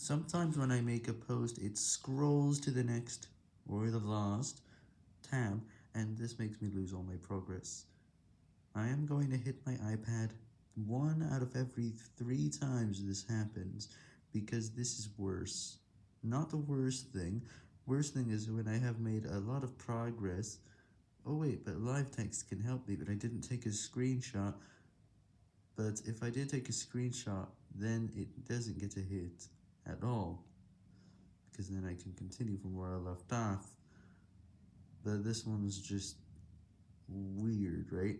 Sometimes when I make a post, it scrolls to the next, or the last, tab, and this makes me lose all my progress. I am going to hit my iPad one out of every three times this happens, because this is worse. Not the worst thing, worst thing is when I have made a lot of progress, oh wait, but live text can help me, but I didn't take a screenshot, but if I did take a screenshot, then it doesn't get a hit at all, because then I can continue from where I left off, but this one's just weird, right?